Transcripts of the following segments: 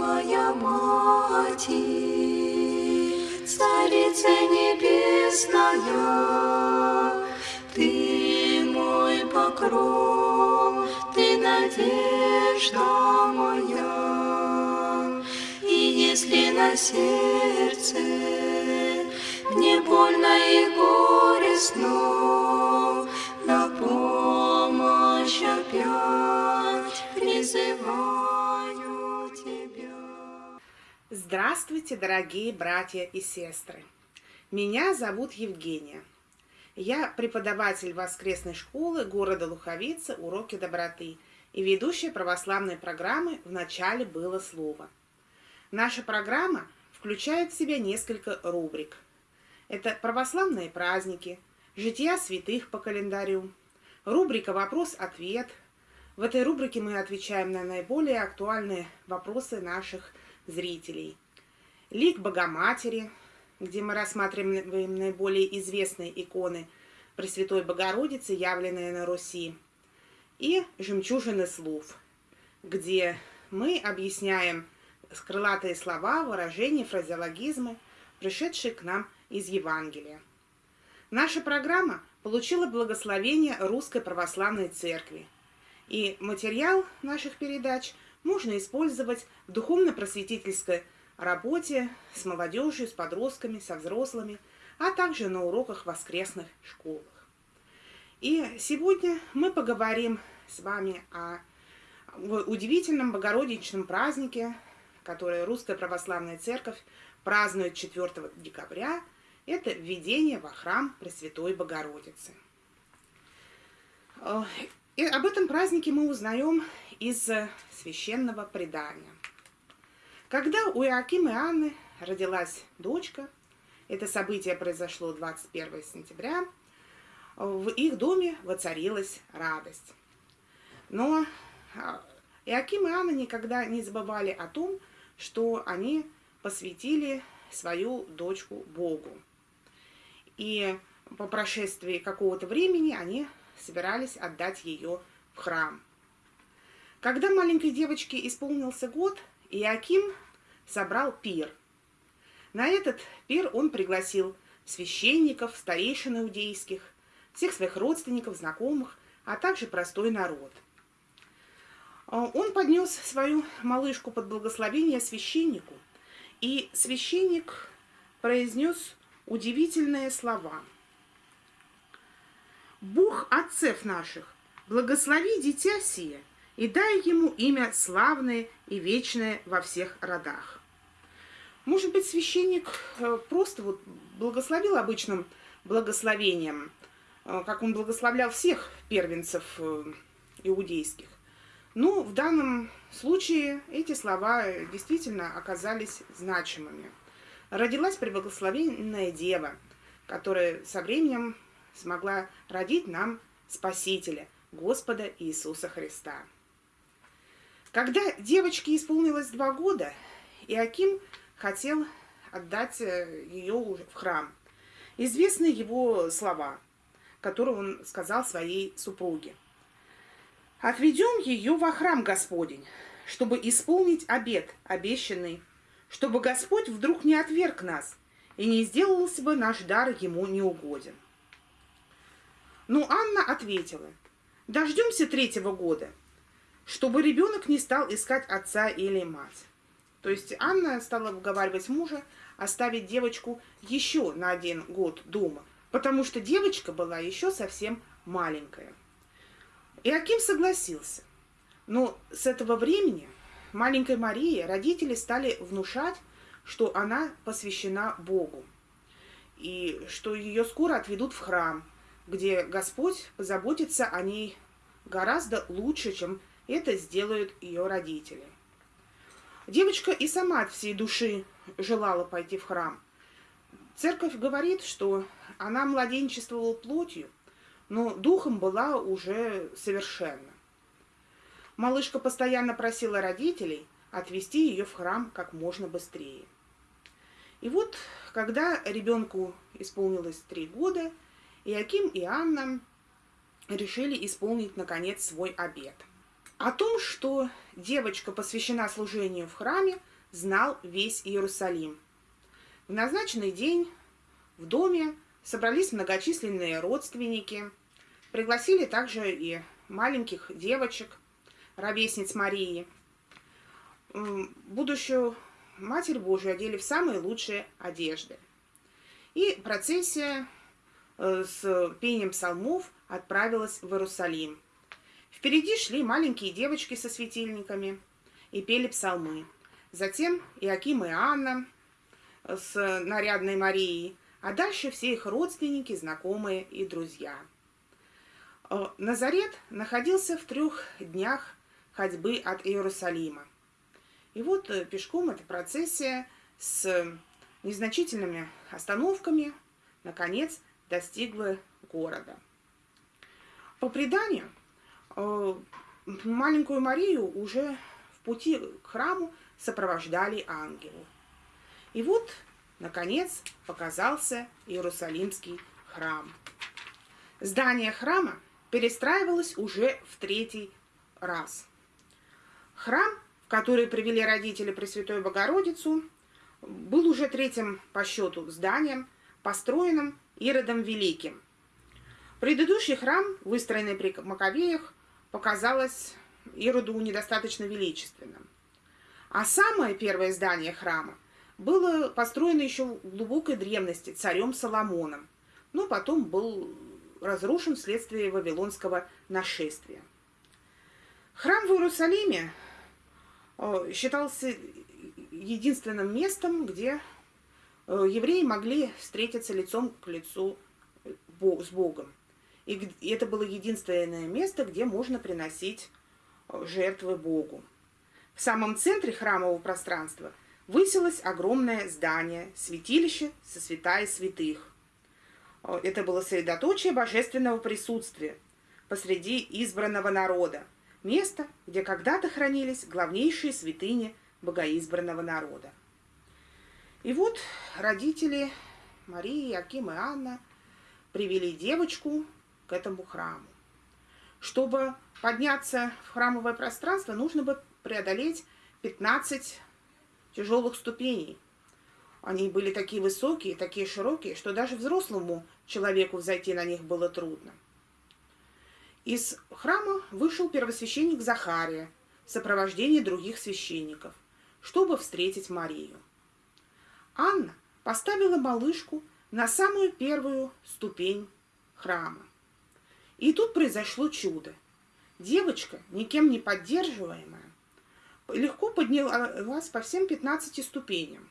моя Мать, Царица Небесная, Ты мой покров, Ты надежда моя. И если на сердце мне больно и горестно, на помощь опять призываю. Здравствуйте, дорогие братья и сестры! Меня зовут Евгения. Я преподаватель воскресной школы города Луховицы «Уроки доброты» и ведущая православной программы «В начале было слово». Наша программа включает в себя несколько рубрик. Это православные праздники, жития святых по календарю, рубрика «Вопрос-ответ». В этой рубрике мы отвечаем на наиболее актуальные вопросы наших зрителей. Лик Богоматери, где мы рассматриваем наиболее известные иконы Пресвятой Богородицы, явленные на Руси. И «Жемчужины слов», где мы объясняем крылатые слова, выражения, фразеологизмы, пришедшие к нам из Евангелия. Наша программа получила благословение Русской Православной Церкви, и материал наших передач можно использовать в духовно-просветительской работе с молодежью, с подростками, со взрослыми, а также на уроках воскресных школах. И сегодня мы поговорим с вами о удивительном богородичном празднике, который Русская Православная Церковь празднует 4 декабря. Это введение во храм Пресвятой Богородицы. И об этом празднике мы узнаем из священного предания. Когда у Иоакима и Анны родилась дочка, это событие произошло 21 сентября, в их доме воцарилась радость. Но а, Иоаким и Анна никогда не забывали о том, что они посвятили свою дочку Богу. И по прошествии какого-то времени они собирались отдать ее в храм. Когда маленькой девочке исполнился год, Иаким собрал пир. На этот пир он пригласил священников, старейшин иудейских, всех своих родственников, знакомых, а также простой народ. Он поднес свою малышку под благословение священнику, и священник произнес удивительные слова. «Бог отцев наших, благослови дитя сие, и дай ему имя славное и вечное во всех родах. Может быть, священник э, просто вот благословил обычным благословением, э, как он благословлял всех первенцев э, иудейских. Ну, в данном случае эти слова действительно оказались значимыми. Родилась преблагословенная дева, которая со временем смогла родить нам Спасителя, Господа Иисуса Христа. Когда девочке исполнилось два года, Иаким хотел отдать э, ее в храм. Известны его слова, которые он сказал своей супруге. «Отведем ее во храм Господень, чтобы исполнить обет обещанный, чтобы Господь вдруг не отверг нас и не сделался бы наш дар ему неугоден». Но Анна ответила, «Дождемся третьего года, чтобы ребенок не стал искать отца или мать. То есть Анна стала уговаривать мужа оставить девочку еще на один год дома, потому что девочка была еще совсем маленькая. И Аким согласился. Но с этого времени маленькой Марии родители стали внушать, что она посвящена Богу, и что ее скоро отведут в храм, где Господь позаботится о ней гораздо лучше, чем это сделают ее родители. Девочка и сама от всей души желала пойти в храм. Церковь говорит, что она младенчествовала плотью, но духом была уже совершенно. Малышка постоянно просила родителей отвезти ее в храм как можно быстрее. И вот, когда ребенку исполнилось три года, Иаким и Анна решили исполнить, наконец, свой обет – о том, что девочка посвящена служению в храме, знал весь Иерусалим. В назначенный день в доме собрались многочисленные родственники, пригласили также и маленьких девочек, ровесниц Марии. Будущую Матерь Божию одели в самые лучшие одежды. И процессия э, с пением псалмов отправилась в Иерусалим. Впереди шли маленькие девочки со светильниками и пели псалмы. Затем Иаким и Анна с нарядной Марией, а дальше все их родственники, знакомые и друзья. Э, Назарет находился в трех днях ходьбы от Иерусалима. И вот э, пешком эта процессия с незначительными остановками наконец достигла города. По преданию, э, маленькую Марию уже в пути к храму сопровождали ангелы. И вот, наконец, показался Иерусалимский храм. Здание храма перестраивалось уже в третий раз. Храм, в который привели родители Пресвятой Богородицу, был уже третьим по счету зданием, построенным Иродом Великим. Предыдущий храм, выстроенный при Маковеях, показалось Ироду недостаточно величественным. А самое первое здание храма было построено еще в глубокой древности царем Соломоном, но потом был разрушен вследствие вавилонского нашествия. Храм в Иерусалиме э, считался единственным местом, где э, евреи могли встретиться лицом к лицу с Богом. И это было единственное место, где можно приносить жертвы Богу. В самом центре храмового пространства высилось огромное здание, святилище со святая святых. Это было средоточие божественного присутствия посреди избранного народа, место, где когда-то хранились главнейшие святыни богоизбранного народа. И вот родители Марии, Аким и Анна привели девочку к этому храму. Чтобы подняться в храмовое пространство, нужно бы преодолеть 15 тяжелых ступеней. Они были такие высокие, такие широкие, что даже взрослому человеку взойти на них было трудно. Из храма вышел первосвященник Захария в сопровождении других священников, чтобы встретить Марию. Анна поставила малышку на самую первую ступень храма. И тут произошло чудо. Девочка, никем не поддерживаемая, легко поднялась по всем 15 ступеням.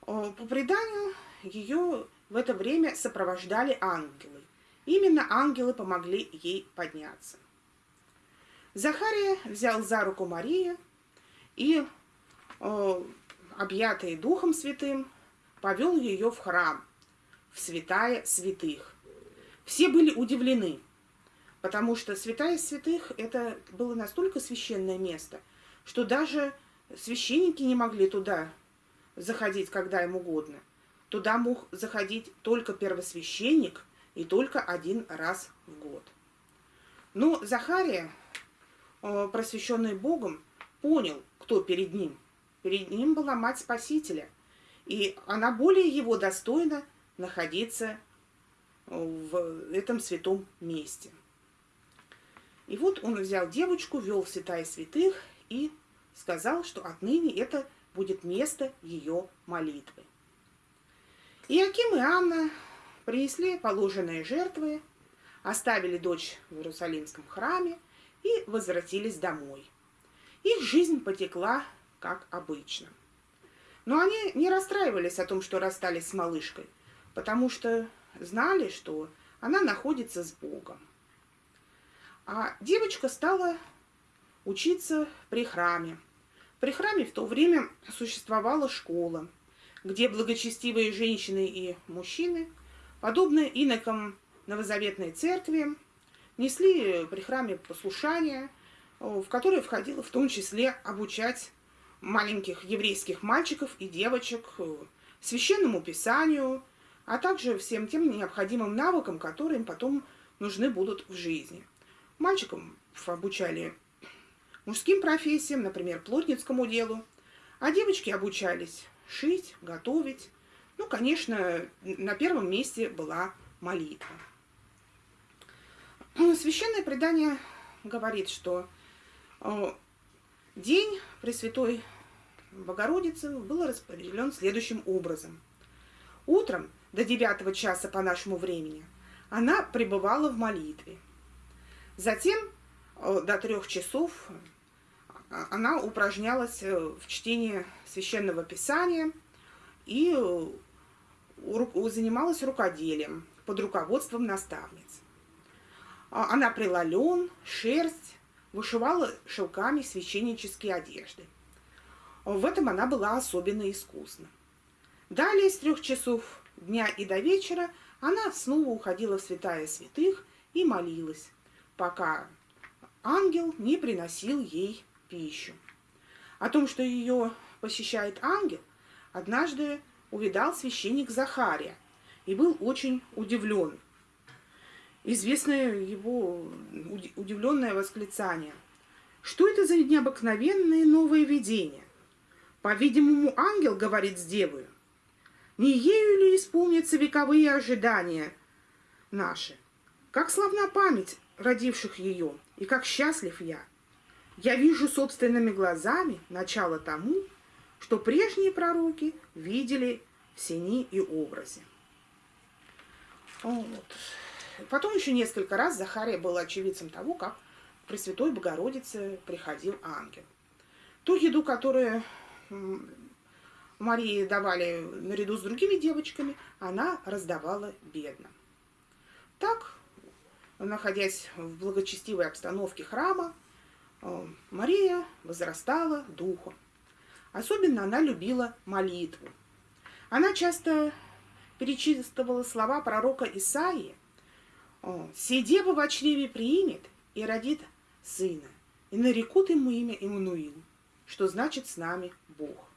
По преданию, ее в это время сопровождали ангелы. Именно ангелы помогли ей подняться. Захария взял за руку Марию и, объятый Духом Святым, повел ее в храм, в святая святых. Все были удивлены, потому что святая святых это было настолько священное место, что даже священники не могли туда заходить, когда им угодно. Туда мог заходить только первосвященник и только один раз в год. Но Захария, э, просвещенный Богом, понял, кто перед ним. Перед ним была мать Спасителя, и она более его достойна находиться в этом святом месте. И вот он взял девочку, вел в святая святых и сказал, что отныне это будет место ее молитвы. Иаким и Анна принесли положенные жертвы, оставили дочь в Иерусалимском храме и возвратились домой. Их жизнь потекла, как обычно. Но они не расстраивались о том, что расстались с малышкой, потому что знали, что она находится с Богом. А девочка стала учиться при храме. При храме в то время существовала школа, где благочестивые женщины и мужчины, подобно инокам Новозаветной церкви, несли при храме послушание, в которое входило в том числе обучать маленьких еврейских мальчиков и девочек священному писанию, а также всем тем необходимым навыкам, которые им потом нужны будут в жизни. Мальчикам обучали мужским профессиям, например, плотницкому делу, а девочки обучались шить, готовить. Ну, конечно, на первом месте была молитва. Ну, священное предание говорит, что э, день Пресвятой Богородицы был распределен следующим образом. Утром до 9 часа по нашему времени она пребывала в молитве. Затем э, до трех часов э, она упражнялась в чтении священного писания и занималась рукоделием под руководством наставниц. А, она прила лен, шерсть, вышивала шелками священнические одежды. В этом она была особенно искусна. Далее с трех часов дня и до вечера она снова уходила в святая святых и молилась, пока ангел не приносил ей пищу. О том, что ее посещает ангел, однажды увидал священник Захария и был очень удивлен – известное его удивленное восклицание. Что это за необыкновенное новое видение? По-видимому, ангел говорит с девою. Не ею ли исполнятся вековые ожидания наши? Как славна память родивших ее, и как счастлив я! Я вижу собственными глазами начало тому, что прежние пророки видели в сени и образе. Вот. Потом еще несколько раз Захария был очевидцем того, как при Святой Богородице приходил ангел. Ту еду, которую Марии давали наряду с другими девочками, она раздавала бедным. Так, находясь в благочестивой обстановке храма, э, Мария возрастала духом. Особенно она любила молитву. Она часто перечитывала слова пророка Исаии, «Се дева в чреве примет и родит сына, и нарекут ему имя Иммануил, что значит «с нами Бог».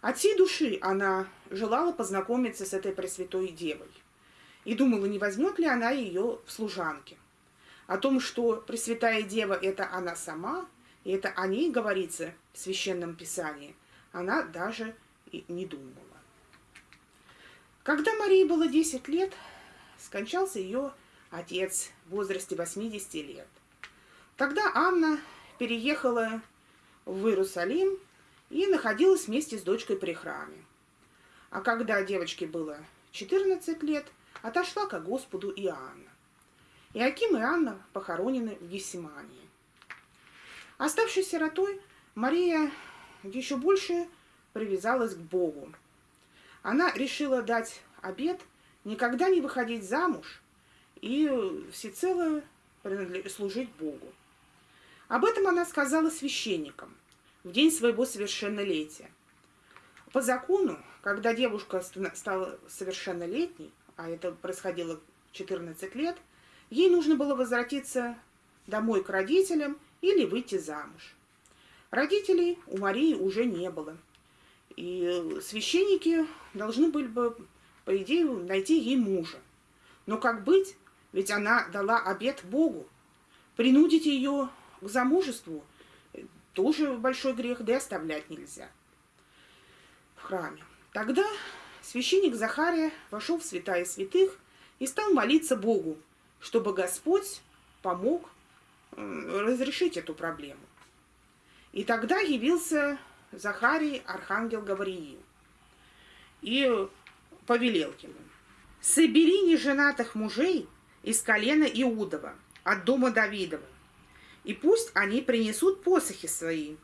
От всей души она желала познакомиться с этой Пресвятой Девой и думала, не возьмет ли она ее в служанке. О том, что Пресвятая Дева – это она сама, и это о ней говорится в Священном Писании, она даже и не думала. Когда Марии было 10 лет, скончался ее отец в возрасте 80 лет. Тогда Анна переехала в Иерусалим и находилась вместе с дочкой при храме. А когда девочке было 14 лет, отошла к Господу и Анна. И Аким и Анна похоронены в Гессимании. Оставшись сиротой, Мария еще больше привязалась к Богу. Она решила дать обет никогда не выходить замуж и всецело служить Богу. Об этом она сказала священникам в день своего совершеннолетия. По закону, когда девушка стала совершеннолетней, а это происходило 14 лет, ей нужно было возвратиться домой к родителям или выйти замуж. Родителей у Марии уже не было. И священники должны были бы, по идее, найти ей мужа. Но как быть, ведь она дала обет Богу. Принудить ее к замужеству тоже большой грех, да и оставлять нельзя в храме. Тогда священник Захария вошел в святая святых и стал молиться Богу, чтобы Господь помог разрешить эту проблему. И тогда явился Захарий, архангел Гавриил, и повелел ему, «Собери неженатых мужей из колена Иудова, от дома Давидова. И пусть они принесут посохи свои.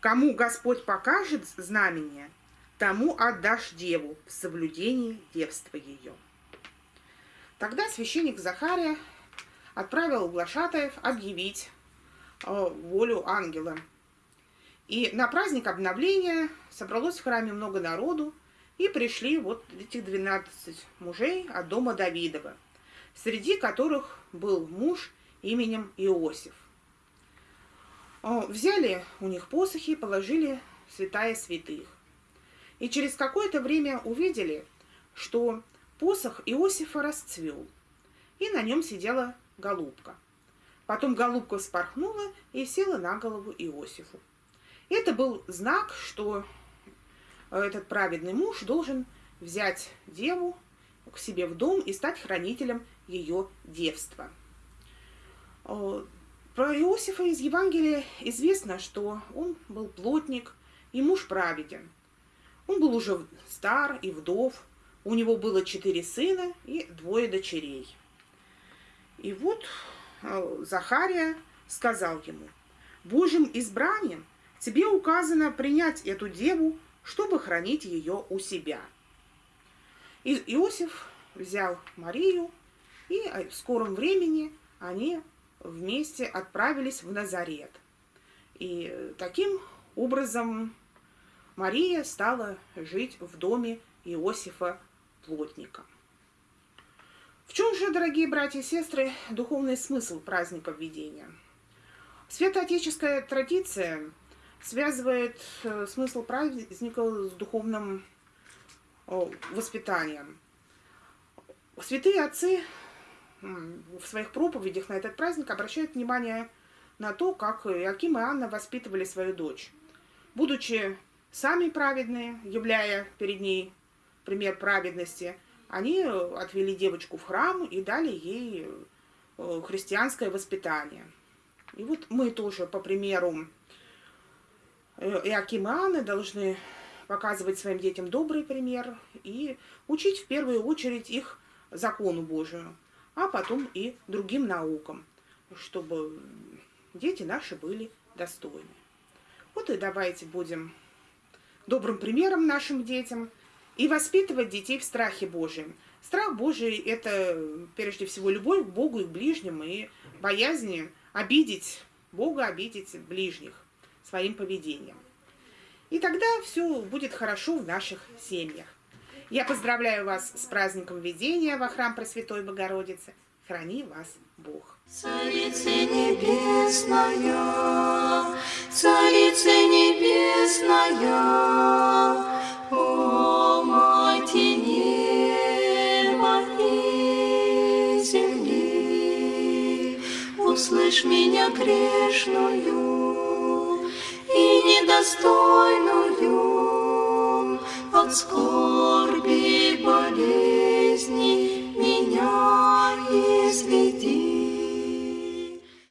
Кому Господь покажет знамение, тому отдашь деву в соблюдении девства ее. Тогда священник Захария отправил глашатаев объявить э, волю ангела. И на праздник обновления собралось в храме много народу, и пришли вот этих 12 мужей от дома Давидова – среди которых был муж именем Иосиф. Взяли у них посохи положили святая святых. И через какое-то время увидели, что посох Иосифа расцвел, и на нем сидела голубка. Потом голубка вспорхнула и села на голову Иосифу. Это был знак, что этот праведный муж должен взять деву к себе в дом и стать хранителем ее девства. Про Иосифа из Евангелия известно, что он был плотник и муж праведен. Он был уже стар и вдов, у него было четыре сына и двое дочерей. И вот э, Захария сказал ему, «Божьим избранием тебе указано принять эту деву, чтобы хранить ее у себя». И Иосиф взял Марию, и в скором времени они вместе отправились в Назарет. И таким образом Мария стала жить в доме Иосифа Плотника. В чем же, дорогие братья и сестры, духовный смысл праздника введения? Святоотеческая традиция связывает э, смысл праздника с духовным воспитанием. Святые отцы в своих проповедях на этот праздник обращают внимание на то, как Иаким и Анна воспитывали свою дочь. Будучи сами праведные, являя перед ней пример праведности, они отвели девочку в храм и дали ей э, христианское воспитание. И вот мы тоже, по примеру э, Иакима и Анны, должны показывать своим детям добрый пример и учить в первую очередь их закону Божию, а потом и другим наукам, чтобы дети наши были достойны. Вот и давайте будем добрым примером нашим детям и воспитывать детей в страхе Божьем. Страх Божий – это прежде всего любовь к Богу и к ближним, и боязнь обидеть Бога, обидеть ближних своим поведением. И тогда все будет хорошо в наших семьях. Я поздравляю вас с праздником введения во храм Пресвятой Богородицы. Храни вас Бог. Царица небесная, Царица небесная, О, Мати неба и земли, услышь меня грешную и недостойную от скорби, болезни меня избавил.